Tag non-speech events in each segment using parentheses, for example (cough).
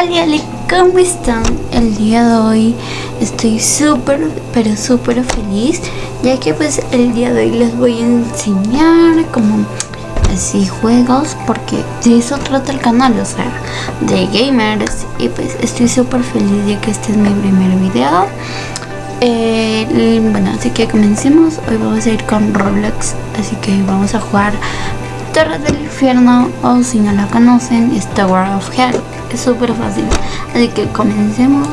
Ali, ¿cómo están? El día de hoy estoy súper, pero súper feliz Ya que pues el día de hoy les voy a enseñar como así juegos Porque de eso trata el canal, o sea, de gamers Y pues estoy súper feliz ya que este es mi primer video eh, bueno, así que comencemos. Hoy vamos a ir con Roblox, así que vamos a jugar Torre del Infierno o si no la conocen, Tower of Hell. Es súper fácil, así que comencemos.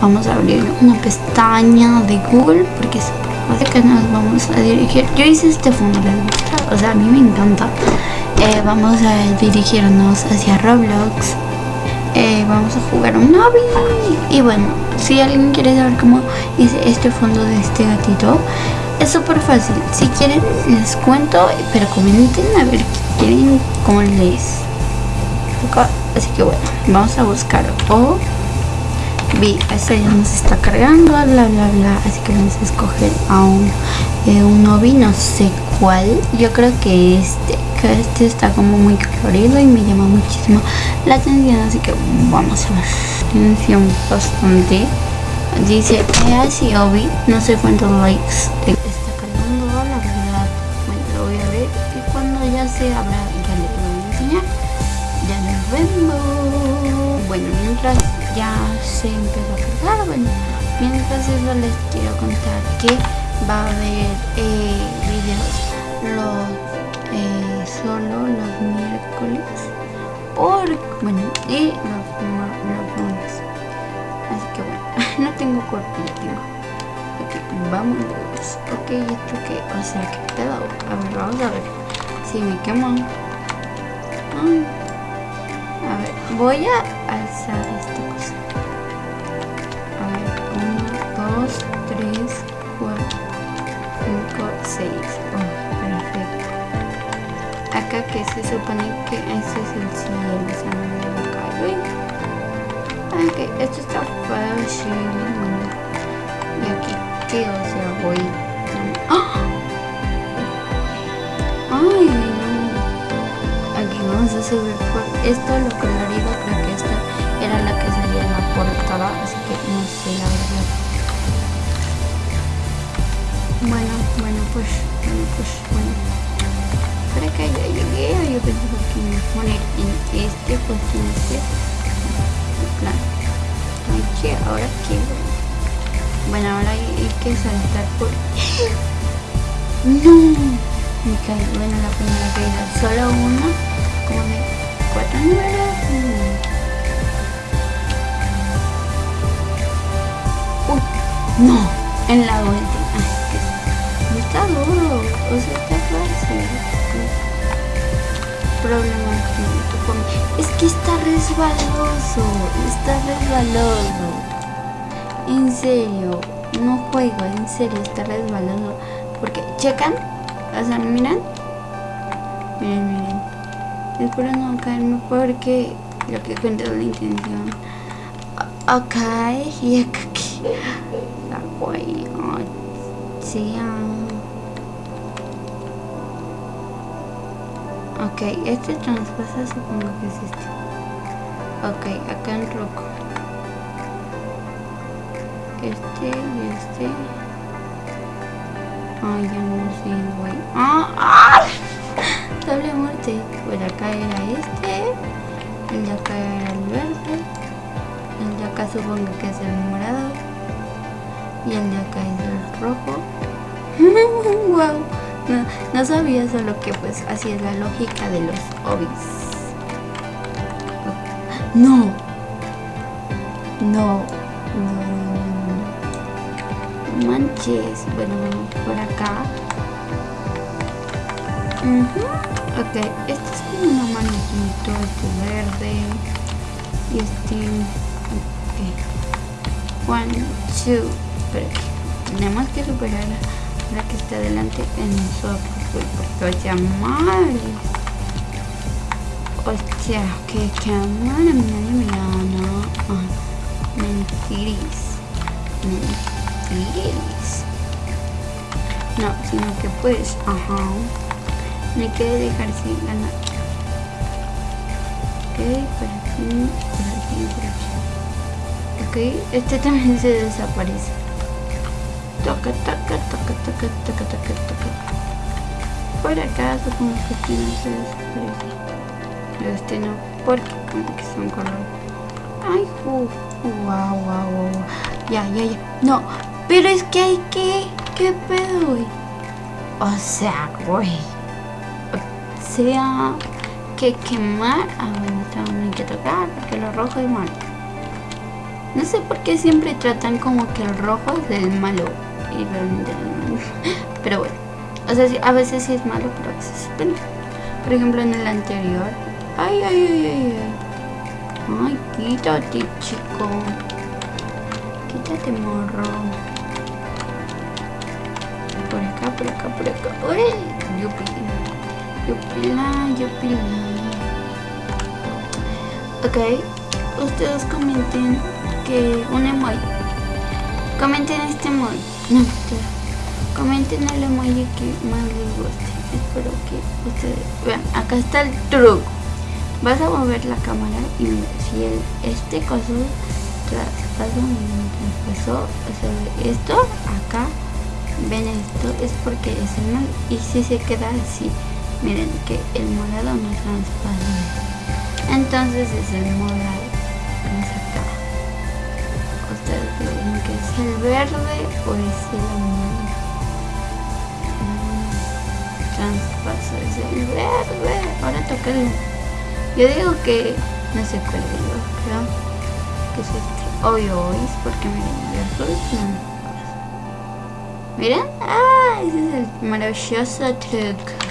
Vamos a abrir una pestaña de Google porque es súper fácil que nos vamos a dirigir. Yo hice este fondo, les gusta, o sea, a mí me encanta. Eh, vamos a dirigirnos hacia Roblox. Eh, vamos a jugar un lobby y bueno si alguien quiere saber cómo hice este fondo de este gatito es súper fácil si quieren les cuento pero comenten a ver qué quieren cómo les así que bueno vamos a buscar o vi esta ya nos está cargando bla bla bla así que vamos a escoger a un eh, un novi no sé cuál. Yo creo que este que este está como muy colorido y me llama muchísimo la atención así que vamos a ver. Atención bastante. Dice así Obi no sé cuántos likes está cargando la verdad bueno lo voy a ver y cuando ya se abra vemos bueno mientras ya se empezó a cargar bueno mientras eso les quiero contar que va a haber eh, videos los eh, solo los miércoles por bueno y los, lunes. Así que bueno (laughs) no tengo cuerpo ya tengo. Vamos ok esto que o sea que pedo a ver vamos a ver si me quemo voy a alzar esta cosa a ver uno dos tres cuatro cinco seis oh, perfecto acá que se supone que ese es el cielo si no me equivoco ok, esto está fácil. Y aquí, ¿qué? O sea, voy... ¡Ah! ¡Ay! Subir por... Esto, lo colorido, creo que esta era la que salía en la portada, así que no sé la verdad. Bueno, bueno, pues, bueno, pues, bueno. Para que ya llegué, yo pensaba que me poner en este, pues en este plan. Que ahora qué. Bueno, ahora hay, que saltar por. (laughs) ¡No! Me caí. Bueno, la primera caída. Solo una. Cuatro números. Uy, no. En la. No está duro. O sea, está fácil. Problema es que está resbaloso, está resbaloso. En serio, no juego, en serio, está resbaloso. Porque, checan, o sea, miren. Miren, miren. Espero no caerme porque lo que cuento es la intención. Acá y acá aquí. La guay. Sí, Ok, este transpasa supongo que es este. Ok, acá en rojo. Este y este. Ay, ya no sé, güey. ¡Ah! ¡Ah! Doble muerte. Bueno, acá era este. El de acá era el verde. El de acá supongo que es el morado. Y el de acá es el rojo. wow. No, no sabía solo que pues así es la lógica de los hobbies. No. No. No, Manches. Bueno, por acá. Ok, este es como una manito, este verde. Y este. Ok. One, two. Pero tenemos que superar la que está delante en nosotros, porque o sea, mal. Hostia, que cámara, nadie me gana. Ah, mentiris. Mentiris. No, sino que pues, ajá. Me quiere dejar sin ganar. Ok, por aquí, por aquí Ok, este también se desaparece. Toca, toca, toca, toca, toca, toca, toca. Por acá supongo que este no se desaparece. Este no, porque como que son color. Ay, wow, wow, wow. Ya, ya, ya. No, pero es que hay que... ¿Qué pedo, güey? O sea, güey. Sea, que quemar. Ah, bueno, también hay que tocar porque lo rojo es malo. No sé por qué siempre tratan como que el rojo es el malo. Y realmente (laughs) Pero bueno. O sea, a veces sí es malo, pero a veces sí Por ejemplo, en el anterior. Ay, ay, ay, ay, ay. Ay, quítate, chico. Quítate, morro. Por acá, por acá, por acá. Uy, yupi. Yupila, yupila. Ok. Ustedes comenten que un emoji. Comenten este emoji. No, comenten el emoji que más les guste. Espero que ustedes vean. Acá está el truco. Vas a mover la cámara y si el, este coso traspaso, traspasó, o esto acá, ven esto, es porque es el mal. Y si se queda así, miren que el morado no traspasa. Entonces es el morado. ¿Ustedes creen que es el verde o es el amarillo? Traspaso es el verde. Ahora toca el... Yo digo que no sé cuál digo, creo que es este. Obvio es porque miren, el azul no. Miren, ah, ese es el maravilloso truco.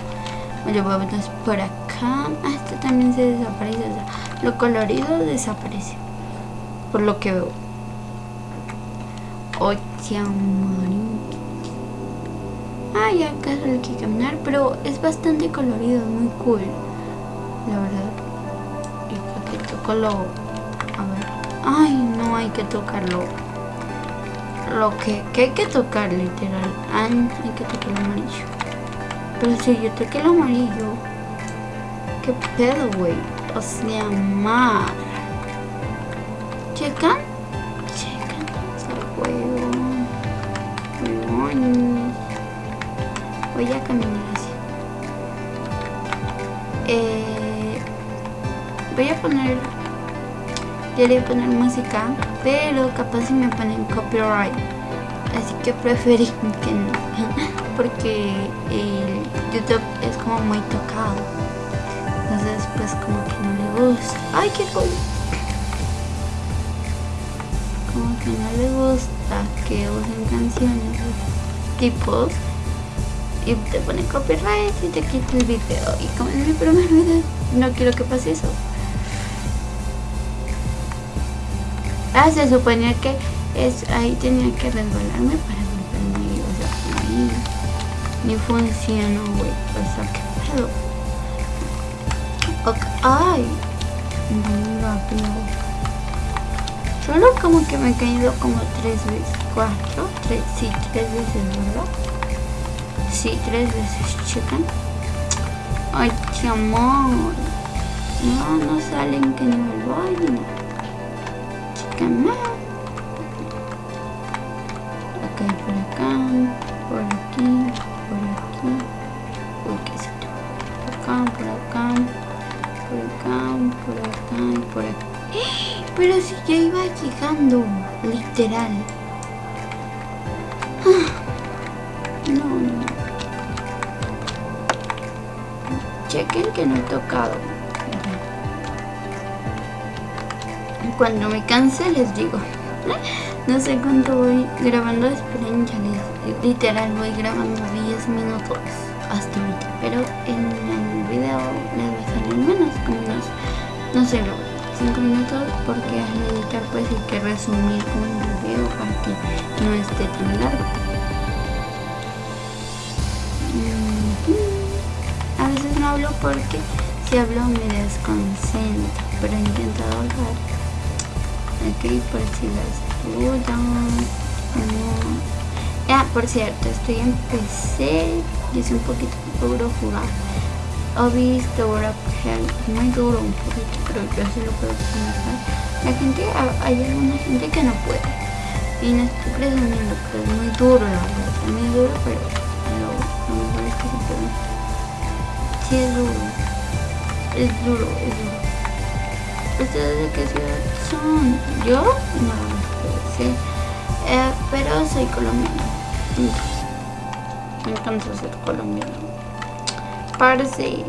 Bueno, vamos por acá. Ah, este también se desaparece. Lo colorido desaparece. Por lo que veo. Oye, Ay, acá hay que caminar, pero es bastante colorido, muy cool. La verdad. Y que toco lo... A ver. Ay, no hay que tocarlo. Lo que, que hay que tocar, literal. Ay, hay que tocar el amarillo. Pero si yo toqué el amarillo. ¿Qué pedo, güey? O sea, mar. ¿Checan? voy a caminar así eh, voy a poner ya le voy a poner música pero capaz si me ponen copyright así que preferí que no (laughs) porque el youtube es como muy tocado. Entonces pues como que no le gusta. Ay qué cool como que no le gusta que usen canciones tipos y te pone copyright y te quita el video. Y como es mi primer video no quiero que pase eso. Ah se suponía que es ahí tenía que resbalarme para ni funcionó güey o sea que pedo okay. ay rápido solo como que me he caído como tres veces cuatro tres sí tres veces verdad Sí, tres veces, checan. Ay, qué amor. No, no salen que no voy. Más. Ok, por acá, por acá. (gasps) Pero si ya iba llegando, literal. (gasps) No, no. chequen que no he tocado cuando me canse les digo (laughs) no sé cuánto voy grabando esperen ya les literal voy grabando 10 minutos hasta ahorita pero en el video les va a salir menos como unos no sé 5 minutos porque al editar pues hay que resumir con el video para que no esté tan largo hablo porque si hablo me desconcentro, pero intento hablar. Ok, por si las dudas. Ah, por cierto, estoy en PC y es un poquito duro jugar. Ahora que es muy duro un poquito, pero yo sí lo puedo comer. La gente, hay alguna gente que no puede. Y no estoy presumiendo, pero es muy duro la verdad. Es muy duro, pero lo, mejor es que se puede. Sí es duro. Es duro, es duro. ¿Ustedes de qué ciudad son? ¿Yo? No, sí. Eh, pero soy colombiana. Me encanta ser colombiano. Parece.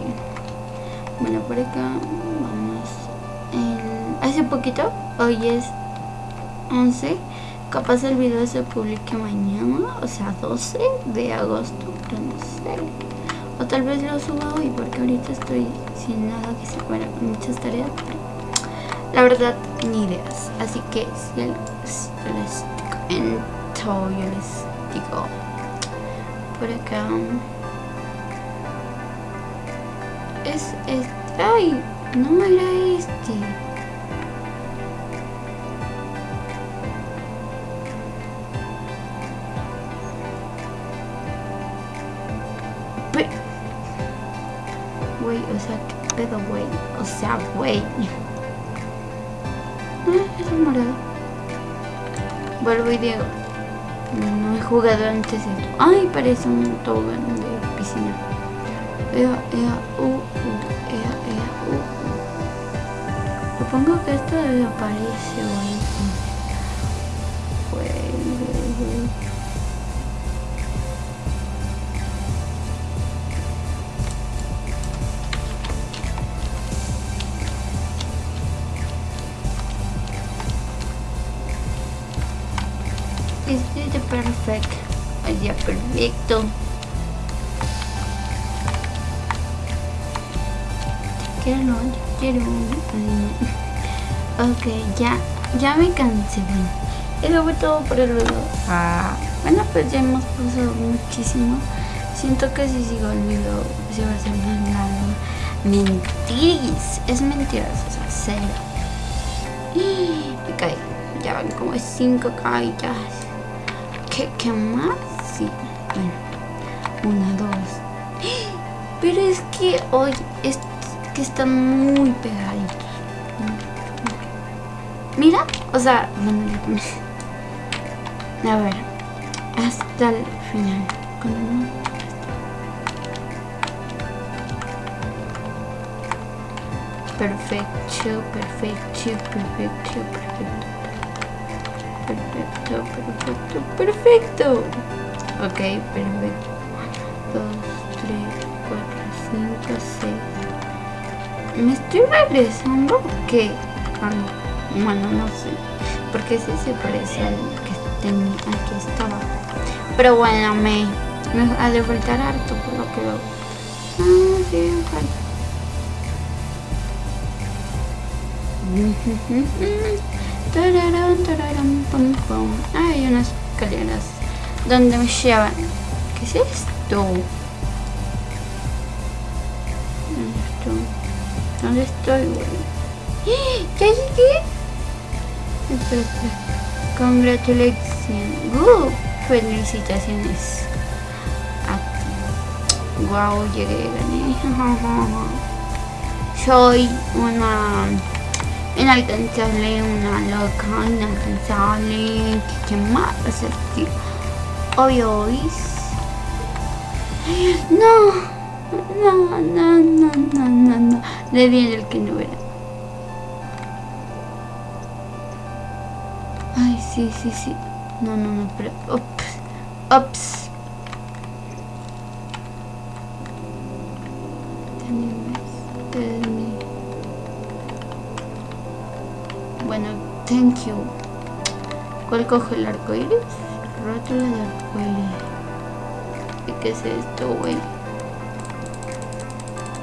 Bueno, por acá vamos. hace poquito, hoy es 11. Capaz el video se publique mañana, o sea, 12 de agosto, pero no sé. O tal vez lo suba hoy, porque ahorita estoy sin nada que se fuera con muchas tareas. la verdad, ni ideas. Así que si les comento, yo les digo por acá es este ay no era este. Güey. O sea qué pedo güey. O sea ah, (laughs) es morado. Vuelvo y digo no he jugado antes esto. Ay, parece un tobogán de piscina. Ea, ea, uh, Supongo que esto desaparece, güey. Este es perfecto. Allá perfecto. Quiero, quiero. Ok, ya, ya me cansé. Eso fue todo por el video. Ah, bueno, pues ya hemos pasado muchísimo. Siento que si sigo el video se va a hacer más largo. Mentiris, es mentiras, o sea, cero. (gasps) Me caí. Ya van como 5 caídas. ¿Qué, ¿Qué, más? Sí, bueno, una, dos. (gasps) Pero es que hoy es que están muy pegaditos. Mira, o sea, A ver, hasta el final. Perfecto, perfecto, perfecto, perfecto perfecto, perfecto, perfecto. Ok, perfecto. 2, 3, 4, 5, 6. ¿Me estoy regresando o qué? Ah, bueno, no sé. Porque ese se parece al que tenía, al que estaba. Pero bueno, me, ha de faltar harto por lo que veo. Ah, sí, falta. (laughs) Hay unas escaleras donde me llevan. ¿Qué es esto? ¿Dónde estoy? ¿Dónde estoy, (gasps) aquí? Congratulations. Uh, felicitaciones. Wow, llegué, gané. (laughs) Soy una inalcanzable, una loca, inalcanzable, ¿qué más tío? Obvio, no, no, no, no, no, no, le di el que no era. Sí, sí, sí. No, no, no, pero... Ups, ups. Thank you. ¿Cuál coge el arco iris? Rótula de arco iris. ¿Y qué es esto, güey?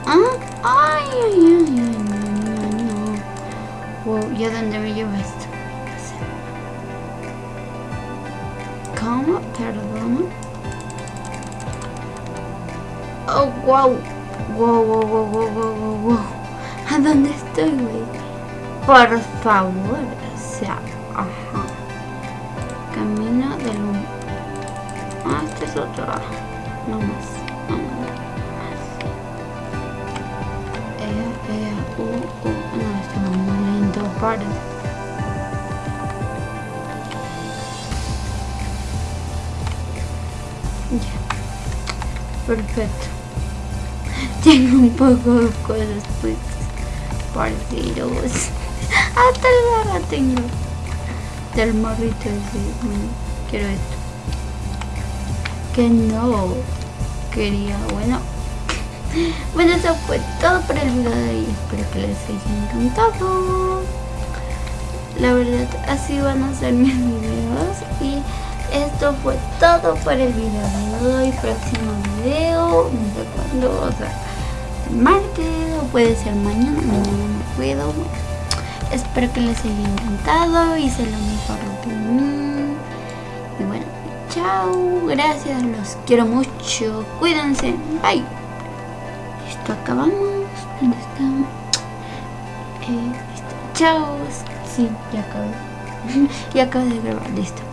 ¿Ah? Ay, ay, ay, ay, no, no, no. ¿y a dónde me lleva esto? ¿Cómo? Perdón. Oh, wow. Wow, wow, wow, wow, wow, wow. ¿A dónde estoy, güey? Por favor. O sea, ajá. Camino del humo. Ah, este es otro. No más. No más. E, E, U, U. No, esto es muy lindo. Pardon. Ya. Perfecto. (laughs) Tengo un poco de cosas pues. Parceros. Hasta (laughs) el garra tengo. Del morrito ese. Bueno, quiero esto. Que no. Quería, bueno. (laughs) Bueno, eso fue todo por el video de hoy. Espero que les haya encantado. La verdad, así van a ser mis videos. Y esto fue todo por el video de hoy. Próximo video, no sé cuándo, o sea, el martes o puede ser mañana. Mañana no puedo. espero que les haya encantado. Hice lo mejor de mí. Y bueno, chao. Gracias, los quiero mucho. Cuídense. Bye acabamos. ¿Dónde está? Eh, listo. Chao. Sí, ya acabé. (laughs) ya acabo de grabar, listo.